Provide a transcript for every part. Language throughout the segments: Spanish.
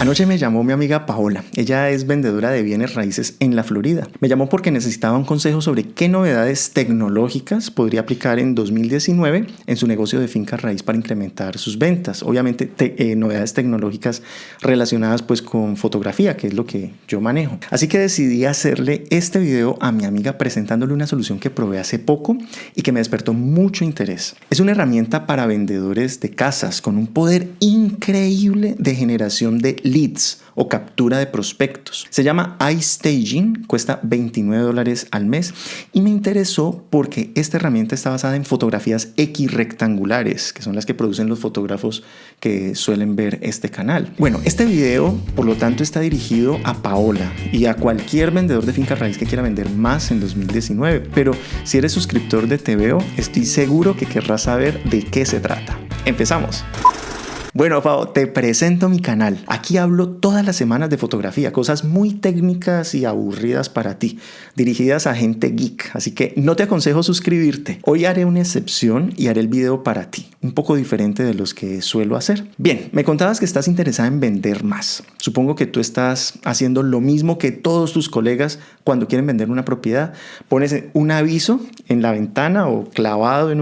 Anoche me llamó mi amiga Paola. Ella es vendedora de bienes raíces en la Florida. Me llamó porque necesitaba un consejo sobre qué novedades tecnológicas podría aplicar en 2019 en su negocio de finca raíz para incrementar sus ventas. Obviamente eh, novedades tecnológicas relacionadas pues con fotografía, que es lo que yo manejo. Así que decidí hacerle este video a mi amiga presentándole una solución que probé hace poco y que me despertó mucho interés. Es una herramienta para vendedores de casas con un poder increíble de generación de leads o captura de prospectos. Se llama iStaging, cuesta 29 dólares al mes y me interesó porque esta herramienta está basada en fotografías X rectangulares, que son las que producen los fotógrafos que suelen ver este canal. Bueno, este video por lo tanto está dirigido a Paola y a cualquier vendedor de finca raíz que quiera vender más en 2019, pero si eres suscriptor de TVO, estoy seguro que querrás saber de qué se trata. Empezamos. Bueno, Pau, te presento mi canal. Aquí hablo todas las semanas de fotografía, cosas muy técnicas y aburridas para ti, dirigidas a gente geek, así que no te aconsejo suscribirte. Hoy haré una excepción y haré el video para ti, un poco diferente de los que suelo hacer. Bien, me contabas que estás interesada en vender más. Supongo que tú estás haciendo lo mismo que todos tus colegas cuando quieren vender una propiedad. Pones un aviso en la ventana o clavado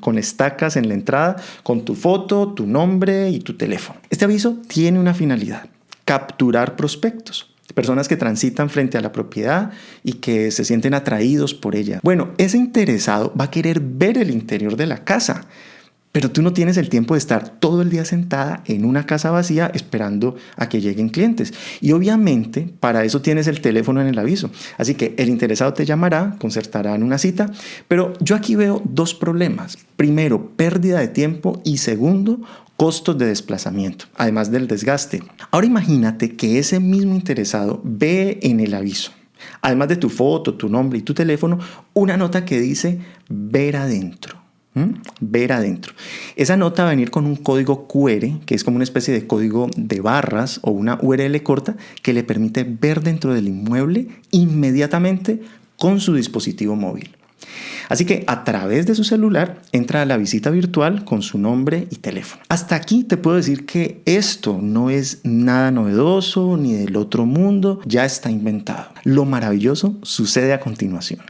con estacas en la entrada con tu foto, tu nombre, y tu teléfono. Este aviso tiene una finalidad, capturar prospectos personas que transitan frente a la propiedad y que se sienten atraídos por ella. Bueno, ese interesado va a querer ver el interior de la casa pero tú no tienes el tiempo de estar todo el día sentada en una casa vacía esperando a que lleguen clientes. Y obviamente para eso tienes el teléfono en el aviso. Así que el interesado te llamará, concertarán una cita. Pero yo aquí veo dos problemas. Primero, pérdida de tiempo y segundo, costos de desplazamiento, además del desgaste. Ahora imagínate que ese mismo interesado ve en el aviso además de tu foto, tu nombre y tu teléfono, una nota que dice ver adentro. Ver adentro. Esa nota va a venir con un código QR, que es como una especie de código de barras o una URL corta que le permite ver dentro del inmueble inmediatamente con su dispositivo móvil. Así que a través de su celular entra a la visita virtual con su nombre y teléfono. Hasta aquí te puedo decir que esto no es nada novedoso ni del otro mundo, ya está inventado. Lo maravilloso sucede a continuación.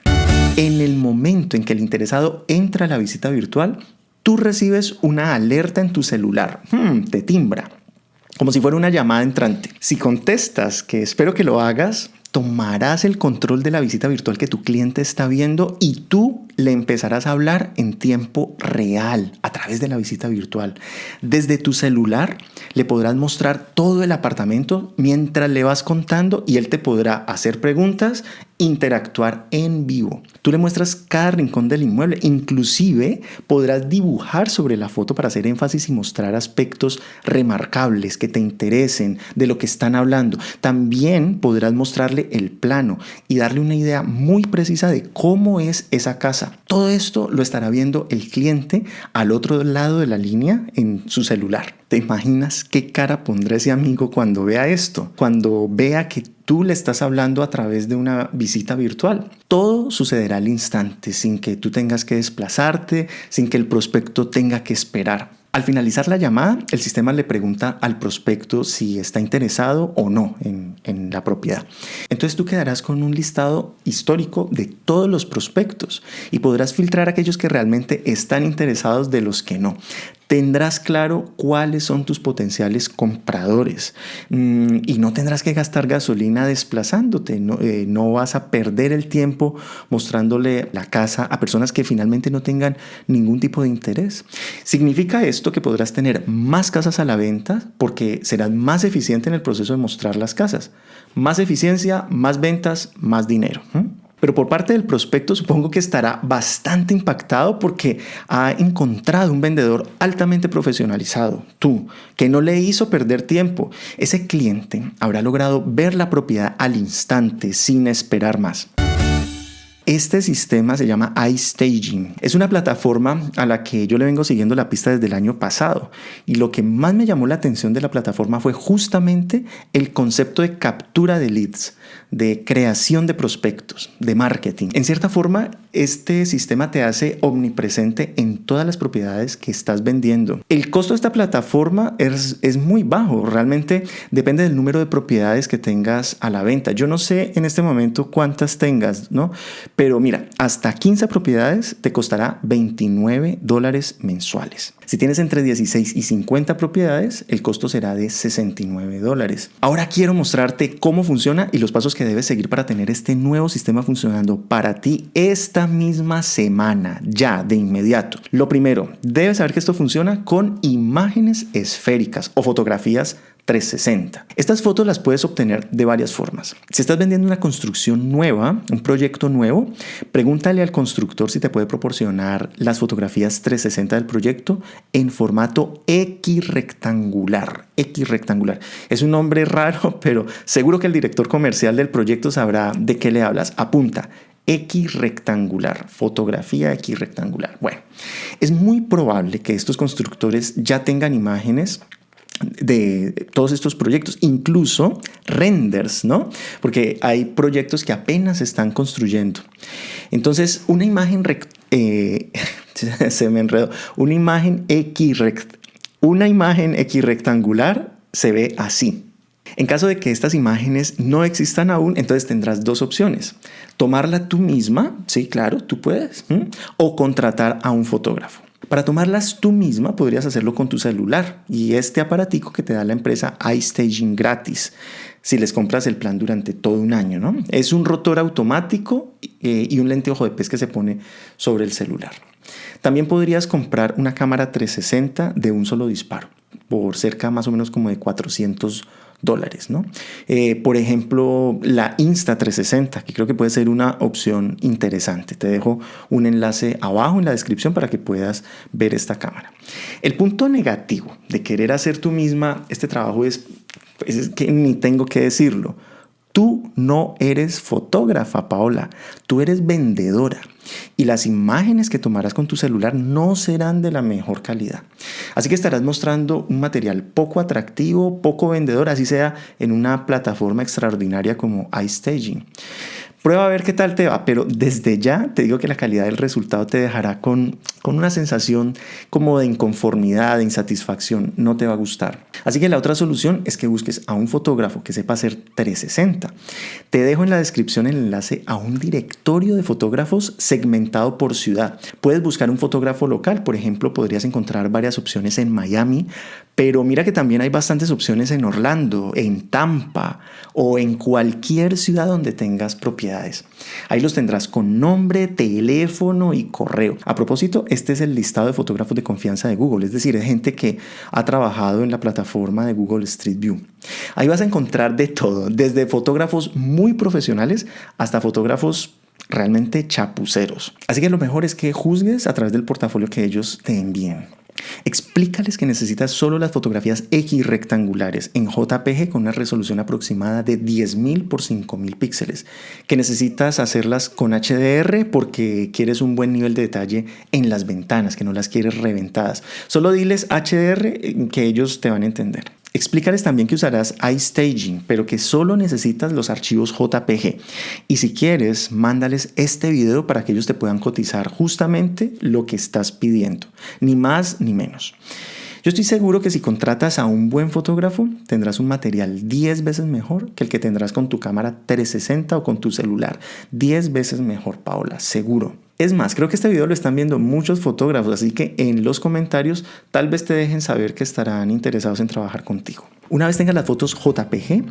En el momento en que el interesado entra a la visita virtual, tú recibes una alerta en tu celular. Hmm, te timbra. Como si fuera una llamada entrante. Si contestas, que espero que lo hagas, tomarás el control de la visita virtual que tu cliente está viendo y tú le empezarás a hablar en tiempo real a través de la visita virtual. Desde tu celular le podrás mostrar todo el apartamento mientras le vas contando y él te podrá hacer preguntas, interactuar en vivo. Tú le muestras cada rincón del inmueble, inclusive podrás dibujar sobre la foto para hacer énfasis y mostrar aspectos remarcables que te interesen de lo que están hablando. También podrás mostrarle el plano y darle una idea muy precisa de cómo es esa casa. Todo esto lo estará viendo el cliente al otro lado de la línea en su celular. ¿Te imaginas qué cara pondrá ese amigo cuando vea esto? Cuando vea que tú le estás hablando a través de una visita virtual. Todo sucederá al instante, sin que tú tengas que desplazarte, sin que el prospecto tenga que esperar. Al finalizar la llamada, el sistema le pregunta al prospecto si está interesado o no en, en, la propiedad. Entonces tú quedarás con un listado histórico de todos los prospectos y podrás filtrar aquellos que realmente están interesados de los que no tendrás claro cuáles son tus potenciales compradores mm, y no tendrás que gastar gasolina desplazándote, no, eh, no, vas a perder el tiempo mostrándole la casa a personas que finalmente no tengan ningún tipo de interés. Significa esto que podrás tener más casas a la venta porque serás más eficiente en el proceso de mostrar las casas. Más eficiencia, más ventas, más dinero. Pero por parte del prospecto supongo que estará bastante impactado porque ha encontrado un vendedor altamente profesionalizado, tú, que no le hizo perder tiempo. Ese cliente habrá logrado ver la propiedad al instante sin esperar más. Este sistema se llama iStaging. Es una plataforma a la que yo le vengo siguiendo la pista desde el año pasado. Y lo que más me llamó la atención de la plataforma fue justamente el concepto de captura de leads de creación de prospectos, de marketing. En cierta forma, este sistema te hace omnipresente en todas las propiedades que estás vendiendo. El costo de esta plataforma es, es, muy bajo, realmente depende del número de propiedades que tengas a la venta. Yo no sé en este momento cuántas tengas, ¿no? Pero mira, hasta 15 propiedades te costará 29 dólares mensuales. Si tienes entre 16 y 50 propiedades, el costo será de 69 dólares. Ahora quiero mostrarte cómo funciona y los pasos que debes seguir para tener este nuevo sistema funcionando para ti esta misma semana, ya de inmediato. Lo primero, debes saber que esto funciona con imágenes esféricas o fotografías 360. Estas fotos las puedes obtener de varias formas. Si estás vendiendo una construcción nueva, un proyecto nuevo, pregúntale al constructor si te puede proporcionar las fotografías 360 del proyecto en formato X rectangular. X rectangular. Es un nombre raro, pero seguro que el director comercial del proyecto sabrá de qué le hablas. Apunta. X rectangular, fotografía X rectangular. Bueno, es muy probable que estos constructores ya tengan imágenes de todos estos proyectos, incluso renders, ¿no? Porque hay proyectos que apenas están construyendo. Entonces, una imagen, eh, se me enredó, una imagen X, una imagen X rectangular se ve así. En caso de que estas imágenes no existan aún, entonces tendrás dos opciones. Tomarla tú misma, sí, claro, tú puedes, o contratar a un fotógrafo. Para tomarlas tú misma podrías hacerlo con tu celular y este aparatico que te da la empresa iStaging gratis si les compras el plan durante todo un año. ¿no? Es un rotor automático eh, y un lente ojo de pez que se pone sobre el celular. También podrías comprar una cámara 360 de un solo disparo por cerca más o menos como de 400 dólares. ¿no? Eh, por ejemplo, la Insta360, que creo que puede ser una opción interesante. Te dejo un enlace abajo en la descripción para que puedas ver esta cámara. El punto negativo de querer hacer tú misma este trabajo es, pues, es que ni tengo que decirlo. Tú no eres fotógrafa, Paola, tú eres vendedora y las imágenes que tomarás con tu celular no serán de la mejor calidad. Así que estarás mostrando un material poco atractivo, poco vendedor, así sea en una plataforma extraordinaria como iStaging. Prueba a ver qué tal te va, pero desde ya te digo que la calidad del resultado te dejará con, con una sensación como de inconformidad, de insatisfacción, no te va a gustar. Así que la otra solución es que busques a un fotógrafo que sepa hacer 360. Te dejo en la descripción el enlace a un directorio de fotógrafos segmentado por ciudad. Puedes buscar un fotógrafo local, por ejemplo, podrías encontrar varias opciones en Miami, pero mira que también hay bastantes opciones en Orlando, en Tampa o en cualquier ciudad donde tengas Ahí los tendrás con nombre, teléfono y correo. A propósito, este es el listado de fotógrafos de confianza de Google, es decir, de gente que ha trabajado en la plataforma de Google Street View. Ahí vas a encontrar de todo, desde fotógrafos muy profesionales hasta fotógrafos realmente chapuceros. Así que lo mejor es que juzgues a través del portafolio que ellos te envíen. Explícales que necesitas solo las fotografías X rectangulares en JPG con una resolución aproximada de 10.000 por 5.000 píxeles, que necesitas hacerlas con HDR porque quieres un buen nivel de detalle en las ventanas, que no las quieres reventadas. Solo diles HDR eh, que ellos te van a entender. Explícales también que usarás iStaging, pero que solo necesitas los archivos JPG. Y si quieres, mándales este video para que ellos te puedan cotizar justamente lo que estás pidiendo, ni más ni menos. Yo estoy seguro que si contratas a un buen fotógrafo, tendrás un material 10 veces mejor que el que tendrás con tu cámara 360 o con tu celular. 10 veces mejor, Paola, seguro. Es más, creo que este video lo están viendo muchos fotógrafos, así que en los comentarios tal vez te dejen saber que estarán interesados en trabajar contigo. Una vez tengas las fotos JPG,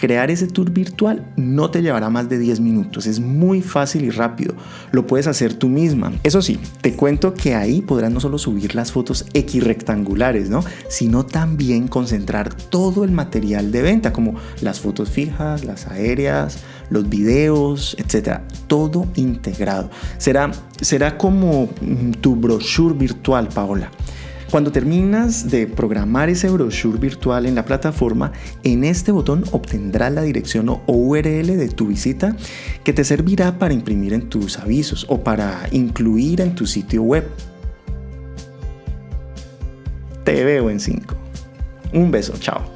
crear ese tour virtual no te llevará más de 10 minutos, es muy fácil y rápido, lo puedes hacer tú misma. Eso sí, te cuento que ahí podrás no solo subir las fotos X rectangulares, ¿no? sino también concentrar todo el material de venta, como las fotos fijas, las aéreas, los videos, etcétera, todo integrado. Será, será como tu brochure virtual, Paola Cuando terminas de programar ese brochure virtual en la plataforma, en este botón obtendrás la dirección o URL de tu visita que te servirá para imprimir en tus avisos o para incluir en tu sitio web. Te veo en 5. Un beso, chao.